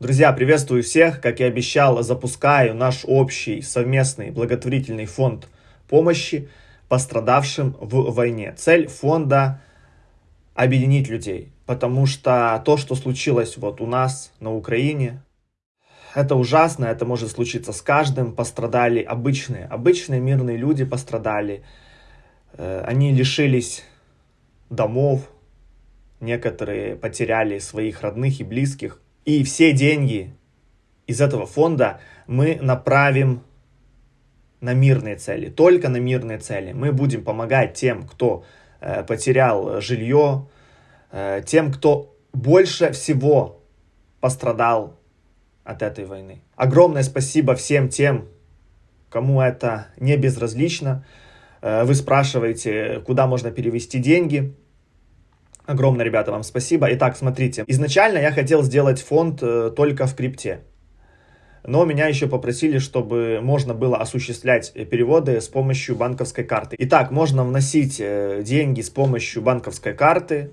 Друзья, приветствую всех. Как и обещал, запускаю наш общий совместный благотворительный фонд помощи пострадавшим в войне. Цель фонда – объединить людей, потому что то, что случилось вот у нас на Украине, это ужасно, это может случиться с каждым. Пострадали обычные, обычные мирные люди пострадали. Э, они лишились домов, некоторые потеряли своих родных и близких. И все деньги из этого фонда мы направим на мирные цели, только на мирные цели. Мы будем помогать тем, кто э, потерял жилье, э, тем, кто больше всего пострадал от этой войны. Огромное спасибо всем тем, кому это не безразлично. Э, вы спрашиваете, куда можно перевести деньги. Огромное, ребята, вам спасибо. Итак, смотрите. Изначально я хотел сделать фонд э, только в крипте. Но меня еще попросили, чтобы можно было осуществлять переводы с помощью банковской карты. Итак, можно вносить э, деньги с помощью банковской карты.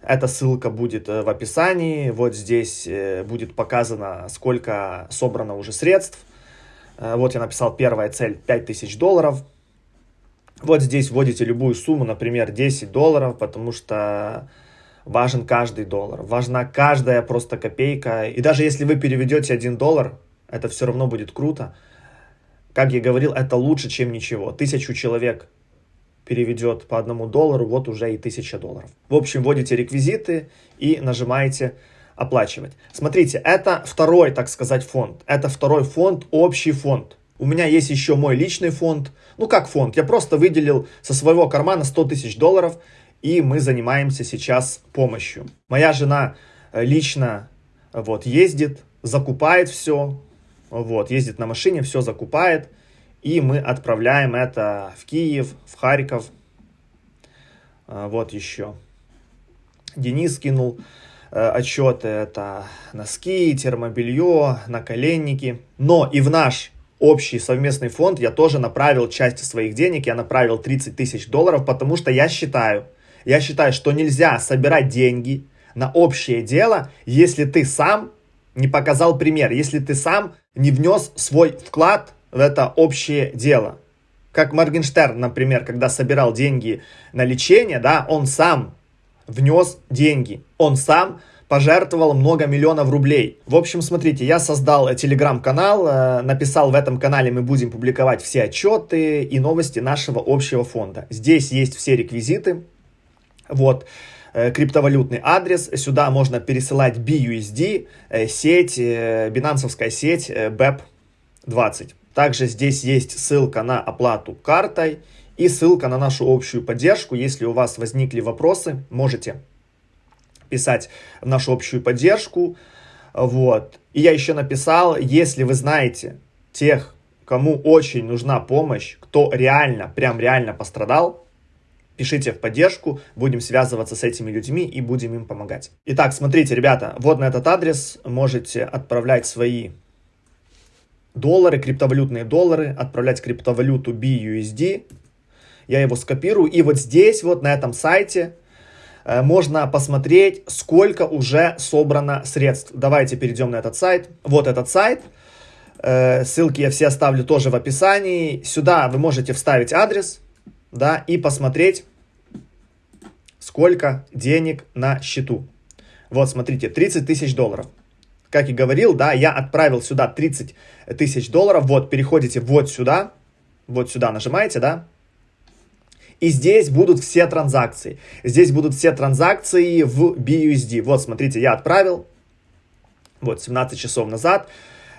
Эта ссылка будет э, в описании. Вот здесь будет показано, сколько собрано уже средств. Вот я написал первая цель 5000 долларов. Вот здесь вводите любую сумму, например, 10 долларов, потому что важен каждый доллар, важна каждая просто копейка. И даже если вы переведете 1 доллар, это все равно будет круто. Как я говорил, это лучше, чем ничего. Тысячу человек переведет по одному доллару, вот уже и тысяча долларов. В общем, вводите реквизиты и нажимаете оплачивать. Смотрите, это второй, так сказать, фонд. Это второй фонд, общий фонд. У меня есть еще мой личный фонд. Ну как фонд? Я просто выделил со своего кармана 100 тысяч долларов. И мы занимаемся сейчас помощью. Моя жена э, лично вот, ездит, закупает все. Вот, ездит на машине, все закупает. И мы отправляем это в Киев, в Харьков. А, вот еще. Денис кинул э, отчеты. Это носки, термобелье, наколенники. Но и в наш общий совместный фонд я тоже направил часть своих денег, я направил 30 тысяч долларов, потому что я считаю, я считаю, что нельзя собирать деньги на общее дело, если ты сам не показал пример, если ты сам не внес свой вклад в это общее дело. Как Моргенштерн, например, когда собирал деньги на лечение, да, он сам внес деньги, он сам пожертвовал много миллионов рублей. В общем, смотрите, я создал телеграм-канал, э, написал в этом канале мы будем публиковать все отчеты и новости нашего общего фонда. Здесь есть все реквизиты, вот, э, криптовалютный адрес, сюда можно пересылать BUSD, э, сеть, бинансовская сеть BEP20. Также здесь есть ссылка на оплату картой и ссылка на нашу общую поддержку. Если у вас возникли вопросы, можете писать в нашу общую поддержку. Вот. И я еще написал, если вы знаете тех, кому очень нужна помощь, кто реально, прям реально пострадал, пишите в поддержку, будем связываться с этими людьми и будем им помогать. Итак, смотрите, ребята, вот на этот адрес можете отправлять свои доллары, криптовалютные доллары, отправлять криптовалюту BUSD. Я его скопирую. И вот здесь, вот на этом сайте, можно посмотреть, сколько уже собрано средств. Давайте перейдем на этот сайт. Вот этот сайт. Э, ссылки я все оставлю тоже в описании. Сюда вы можете вставить адрес да, и посмотреть, сколько денег на счету. Вот, смотрите, 30 тысяч долларов. Как и говорил, да, я отправил сюда 30 тысяч долларов. Вот, переходите вот сюда, вот сюда нажимаете, да, и здесь будут все транзакции. Здесь будут все транзакции в BUSD. Вот, смотрите, я отправил, вот, 17 часов назад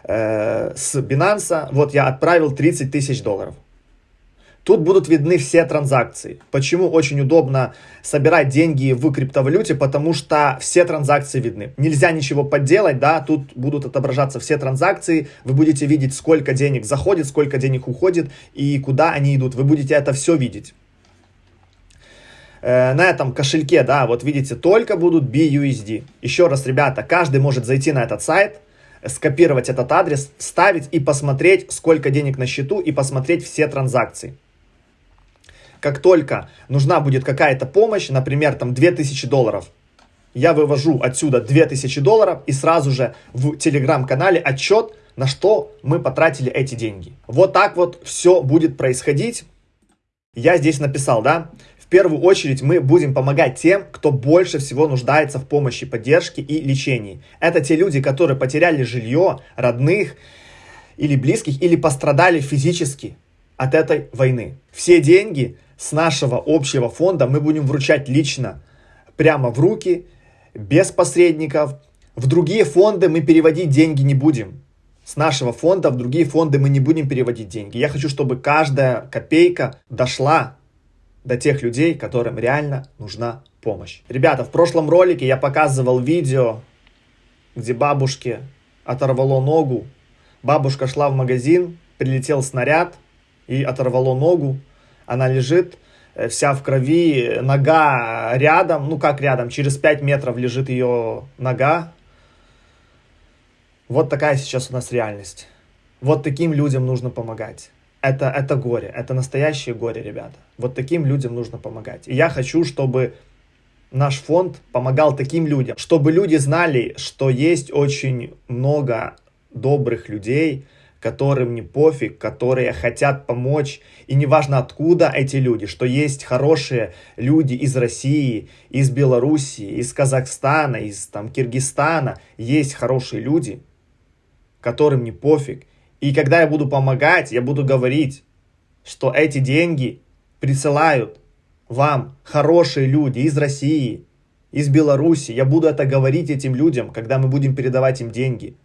э, с Binance, вот я отправил 30 тысяч долларов. Тут будут видны все транзакции. Почему очень удобно собирать деньги в криптовалюте? Потому что все транзакции видны. Нельзя ничего подделать, да, тут будут отображаться все транзакции. Вы будете видеть, сколько денег заходит, сколько денег уходит и куда они идут. Вы будете это все видеть. Э, на этом кошельке, да, вот видите, только будут BUSD. Еще раз, ребята, каждый может зайти на этот сайт, скопировать этот адрес, вставить и посмотреть, сколько денег на счету и посмотреть все транзакции. Как только нужна будет какая-то помощь, например, там 2000 долларов, я вывожу отсюда 2000 долларов и сразу же в телеграм-канале отчет, на что мы потратили эти деньги. Вот так вот все будет происходить. Я здесь написал, да, первую очередь мы будем помогать тем, кто больше всего нуждается в помощи, поддержке и лечении. Это те люди, которые потеряли жилье, родных или близких, или пострадали физически от этой войны. Все деньги с нашего общего фонда мы будем вручать лично, прямо в руки, без посредников. В другие фонды мы переводить деньги не будем. С нашего фонда в другие фонды мы не будем переводить деньги. Я хочу, чтобы каждая копейка дошла до тех людей, которым реально нужна помощь. Ребята, в прошлом ролике я показывал видео, где бабушке оторвало ногу. Бабушка шла в магазин, прилетел снаряд и оторвало ногу. Она лежит, э, вся в крови, нога рядом, ну как рядом, через 5 метров лежит ее нога. Вот такая сейчас у нас реальность. Вот таким людям нужно помогать. Это, это горе, это настоящее горе, ребята. Вот таким людям нужно помогать. И я хочу, чтобы наш фонд помогал таким людям, чтобы люди знали, что есть очень много добрых людей, которым не пофиг, которые хотят помочь. И неважно откуда эти люди, что есть хорошие люди из России, из Белоруссии, из Казахстана, из там, Киргизстана. Есть хорошие люди, которым не пофиг. И когда я буду помогать, я буду говорить, что эти деньги присылают вам хорошие люди из России, из Беларуси. Я буду это говорить этим людям, когда мы будем передавать им деньги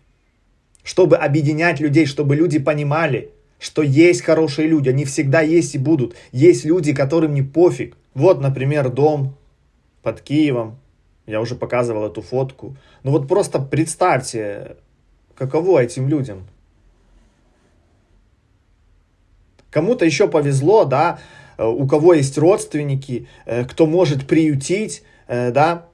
чтобы объединять людей, чтобы люди понимали, что есть хорошие люди, они всегда есть и будут. Есть люди, которым не пофиг. Вот, например, дом под Киевом. Я уже показывал эту фотку. Ну вот просто представьте, каково этим людям. Кому-то еще повезло, да, у кого есть родственники, э, кто может приютить, э, да,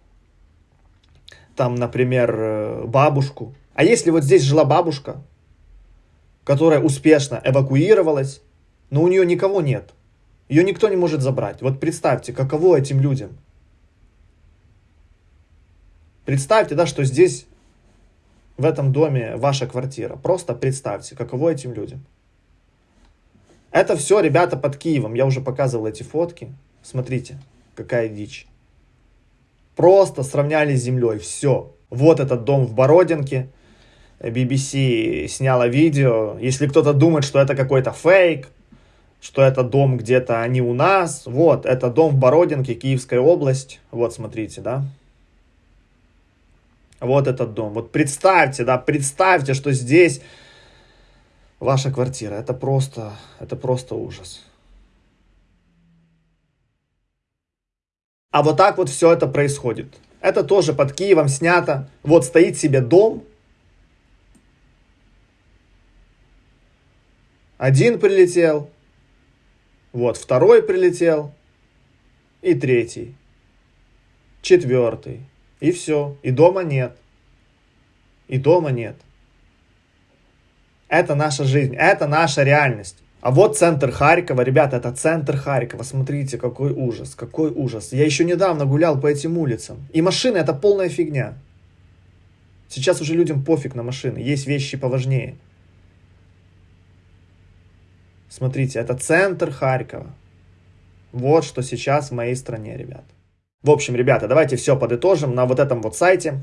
там, например, э, бабушку, а если вот здесь жила бабушка, которая успешно эвакуировалась, но у нее никого нет, ее никто не может забрать. Вот представьте, каково этим людям. Представьте, да, что здесь, в этом доме, ваша квартира. Просто представьте, каково этим людям. Это все, ребята, под Киевом. Я уже показывал эти фотки. Смотрите, какая дичь. Просто сравняли с землей. Все. Вот этот дом в Бородинке. BBC сняла видео. Если кто-то думает, что это какой-то фейк, что это дом где-то не у нас, вот, это дом в Бородинке, Киевская область. Вот, смотрите, да. Вот этот дом. Вот представьте, да, представьте, что здесь ваша квартира. Это просто, это просто ужас. А вот так вот все это происходит. Это тоже под Киевом снято. Вот стоит себе дом, Один прилетел, вот второй прилетел, и третий, четвертый, и все, и дома нет, и дома нет. Это наша жизнь, это наша реальность. А вот центр Харькова, ребята, это центр Харькова. Смотрите, какой ужас, какой ужас. Я еще недавно гулял по этим улицам. И машины это полная фигня. Сейчас уже людям пофиг на машины, есть вещи поважнее. Смотрите, это центр Харькова. Вот что сейчас в моей стране, ребят. В общем, ребята, давайте все подытожим. На вот этом вот сайте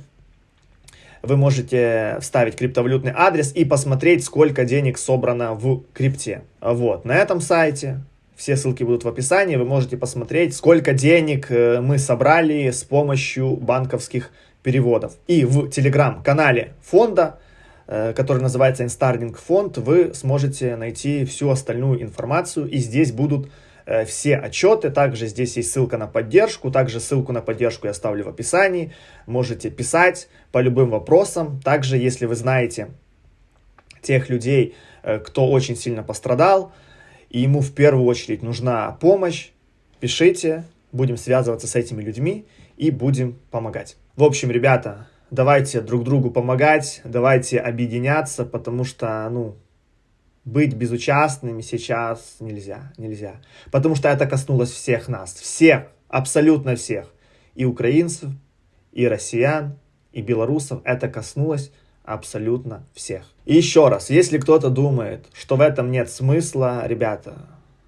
вы можете вставить криптовалютный адрес и посмотреть, сколько денег собрано в крипте. Вот, на этом сайте, все ссылки будут в описании, вы можете посмотреть, сколько денег э, мы собрали с помощью банковских переводов. И в телеграм-канале фонда Э, который называется Instarding фонд, вы сможете найти всю остальную информацию. И здесь будут все отчеты. Также здесь есть ссылка на поддержку. Также ссылку на поддержку я оставлю в описании. Можете писать по любым вопросам. Также, если вы знаете тех людей, э, кто очень сильно пострадал, и ему в первую очередь нужна помощь, пишите, будем связываться с этими людьми и будем помогать. В общем, ребята, давайте друг другу помогать, давайте объединяться, потому что, ну, быть безучастными сейчас нельзя, нельзя. Потому что это коснулось всех нас, всех, абсолютно всех. И украинцев, и россиян, и белорусов. Это коснулось абсолютно всех. И еще раз, если кто-то думает, что в этом нет смысла, ребята,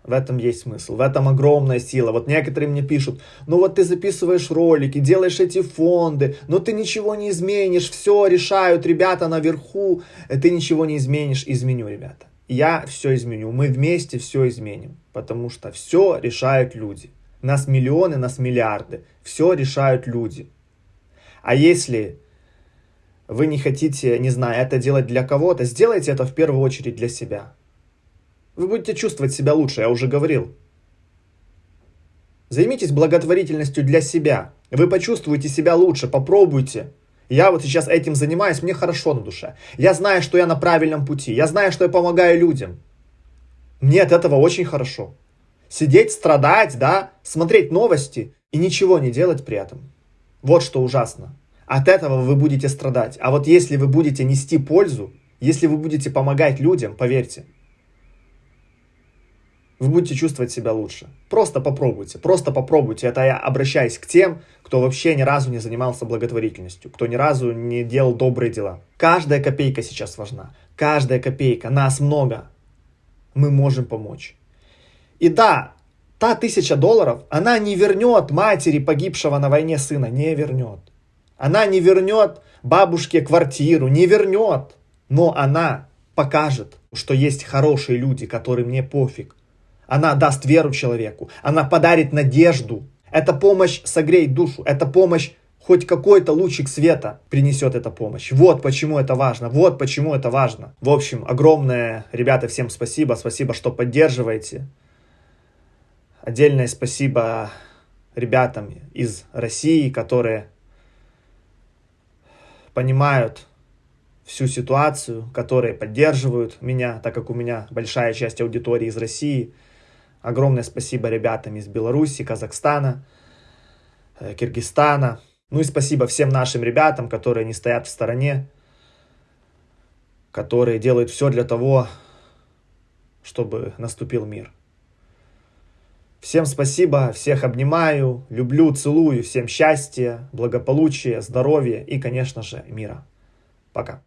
в этом есть смысл, в этом огромная сила. Вот некоторые мне пишут, ну вот ты записываешь ролики, делаешь эти фонды, но ты ничего не изменишь, все решают ребята наверху, ты ничего не изменишь, изменю, ребята. Я все изменю, мы вместе все изменим, потому что все решают люди. Нас миллионы, нас миллиарды, все решают люди. А если вы не хотите, не знаю, это делать для кого-то, сделайте это в первую очередь для себя. Вы будете чувствовать себя лучше, я уже говорил. Займитесь благотворительностью для себя. Вы почувствуете себя лучше, попробуйте. Я вот сейчас этим занимаюсь, мне хорошо на душе. Я знаю, что я на правильном пути. Я знаю, что я помогаю людям. Мне от этого очень хорошо. Сидеть, страдать, да, смотреть новости и ничего не делать при этом. Вот что ужасно. От этого вы будете страдать. А вот если вы будете нести пользу, если вы будете помогать людям, поверьте, вы будете чувствовать себя лучше. Просто попробуйте, просто попробуйте. Это я обращаюсь к тем, кто вообще ни разу не занимался благотворительностью, кто ни разу не делал добрые дела. Каждая копейка сейчас важна. Каждая копейка. Нас много. Мы можем помочь. И да, та тысяча долларов, она не вернет матери погибшего на войне сына, не вернет. Она не вернет бабушке квартиру, не вернет. Но она покажет, что есть хорошие люди, которым не пофиг, она даст веру человеку. Она подарит надежду. Эта помощь согреет душу. Эта помощь хоть какой-то лучик света принесет эта помощь. Вот почему это важно. Вот почему это важно. В общем, огромное, ребята, всем спасибо. Спасибо, что поддерживаете. Отдельное спасибо ребятам из России, которые понимают всю ситуацию, которые поддерживают меня, так как у меня большая часть аудитории из России. Огромное спасибо ребятам из Беларуси, Казахстана, э, Киргизстана. Ну и спасибо всем нашим ребятам, которые не стоят в стороне, которые делают все для того, чтобы наступил мир. Всем спасибо, всех обнимаю, люблю, целую, всем счастья, благополучия, здоровья и, конечно же, мира. Пока.